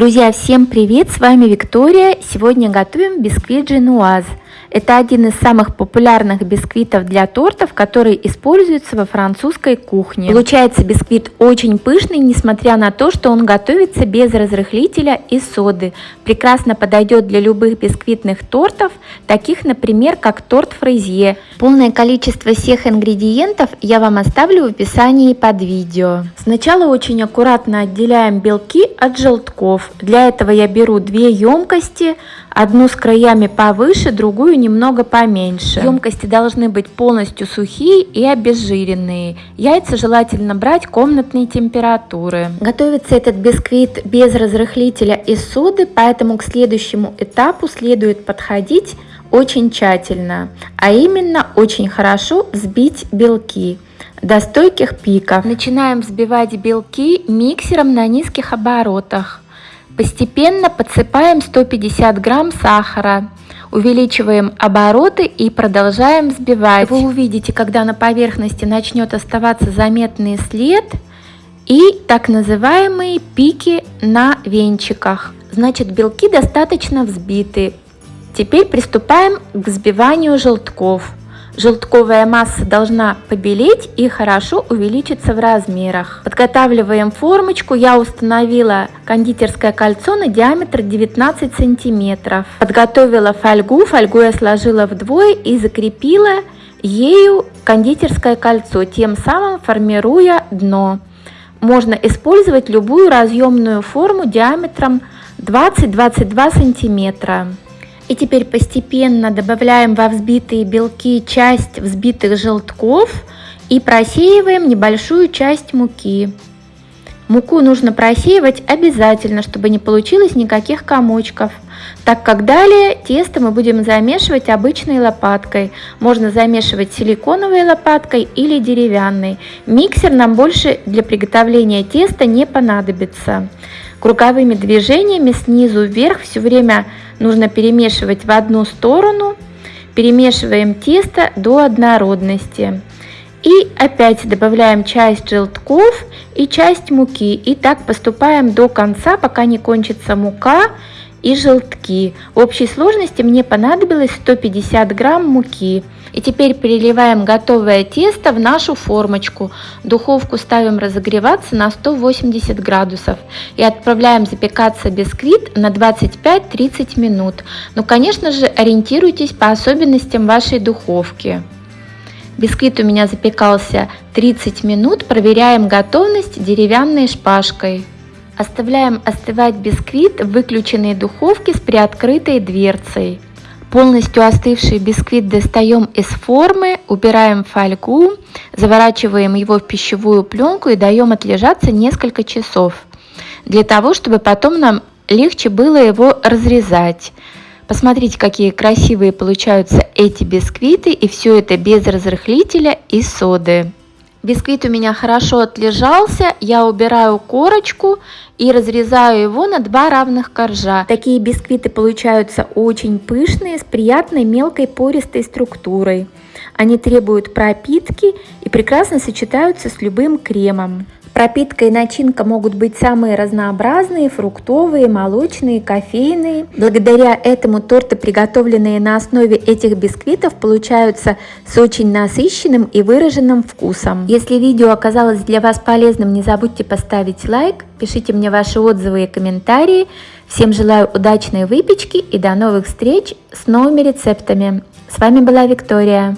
Друзья, всем привет! С вами Виктория. Сегодня готовим бисквит Женуаз. Это один из самых популярных бисквитов для тортов, который используется во французской кухне. Получается бисквит очень пышный, несмотря на то, что он готовится без разрыхлителя и соды. Прекрасно подойдет для любых бисквитных тортов, таких, например, как торт фрезье. Полное количество всех ингредиентов я вам оставлю в описании под видео. Сначала очень аккуратно отделяем белки от желтков. Для этого я беру две емкости, одну с краями повыше, другую немного поменьше. Емкости должны быть полностью сухие и обезжиренные. Яйца желательно брать комнатной температуры. Готовится этот бисквит без разрыхлителя и соды, поэтому к следующему этапу следует подходить очень тщательно, а именно очень хорошо взбить белки до стойких пиков. Начинаем взбивать белки миксером на низких оборотах. Постепенно подсыпаем 150 грамм сахара, увеличиваем обороты и продолжаем взбивать. Вы увидите, когда на поверхности начнет оставаться заметный след и так называемые пики на венчиках. Значит, белки достаточно взбиты. Теперь приступаем к взбиванию желтков. Желтковая масса должна побелеть и хорошо увеличиться в размерах. Подготавливаем формочку. Я установила кондитерское кольцо на диаметр 19 сантиметров. Подготовила фольгу. Фольгу я сложила вдвое и закрепила ею кондитерское кольцо, тем самым формируя дно. Можно использовать любую разъемную форму диаметром 20-22 сантиметра. И теперь постепенно добавляем во взбитые белки часть взбитых желтков и просеиваем небольшую часть муки. Муку нужно просеивать обязательно, чтобы не получилось никаких комочков, так как далее тесто мы будем замешивать обычной лопаткой. Можно замешивать силиконовой лопаткой или деревянной. Миксер нам больше для приготовления теста не понадобится. Круговыми движениями снизу вверх все время нужно перемешивать в одну сторону. Перемешиваем тесто до однородности. И опять добавляем часть желтков и часть муки. И так поступаем до конца, пока не кончится мука и желтки. В общей сложности мне понадобилось 150 грамм муки. И теперь переливаем готовое тесто в нашу формочку. Духовку ставим разогреваться на 180 градусов и отправляем запекаться бисквит на 25-30 минут. Но, конечно же, ориентируйтесь по особенностям вашей духовки. Бисквит у меня запекался 30 минут. Проверяем готовность деревянной шпажкой. Оставляем остывать бисквит в выключенной духовке с приоткрытой дверцей. Полностью остывший бисквит достаем из формы, убираем фольгу, заворачиваем его в пищевую пленку и даем отлежаться несколько часов, для того, чтобы потом нам легче было его разрезать. Посмотрите, какие красивые получаются эти бисквиты, и все это без разрыхлителя и соды. Бисквит у меня хорошо отлежался, я убираю корочку и разрезаю его на два равных коржа. Такие бисквиты получаются очень пышные, с приятной мелкой пористой структурой. Они требуют пропитки и прекрасно сочетаются с любым кремом. Пропитка и начинка могут быть самые разнообразные, фруктовые, молочные, кофейные. Благодаря этому торты, приготовленные на основе этих бисквитов, получаются с очень насыщенным и выраженным вкусом. Если видео оказалось для вас полезным, не забудьте поставить лайк, пишите мне ваши отзывы и комментарии. Всем желаю удачной выпечки и до новых встреч с новыми рецептами. С вами была Виктория.